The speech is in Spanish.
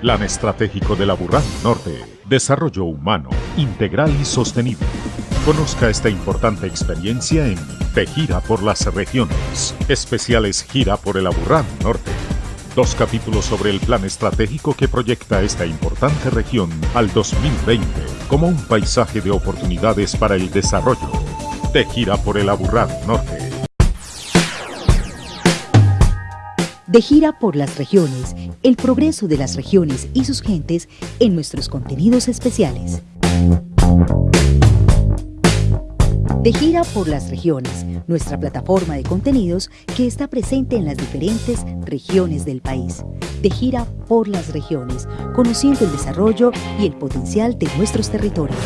Plan Estratégico de la Burrán Norte. Desarrollo humano, integral y sostenible. Conozca esta importante experiencia en De Gira por las Regiones. Especiales Gira por el Aburrán Norte. Dos capítulos sobre el plan estratégico que proyecta esta importante región al 2020 como un paisaje de oportunidades para el desarrollo. De gira por el Aburrán Norte. De gira por las regiones, el progreso de las regiones y sus gentes en nuestros contenidos especiales. De gira por las regiones, nuestra plataforma de contenidos que está presente en las diferentes regiones del país. De gira por las regiones, conociendo el desarrollo y el potencial de nuestros territorios.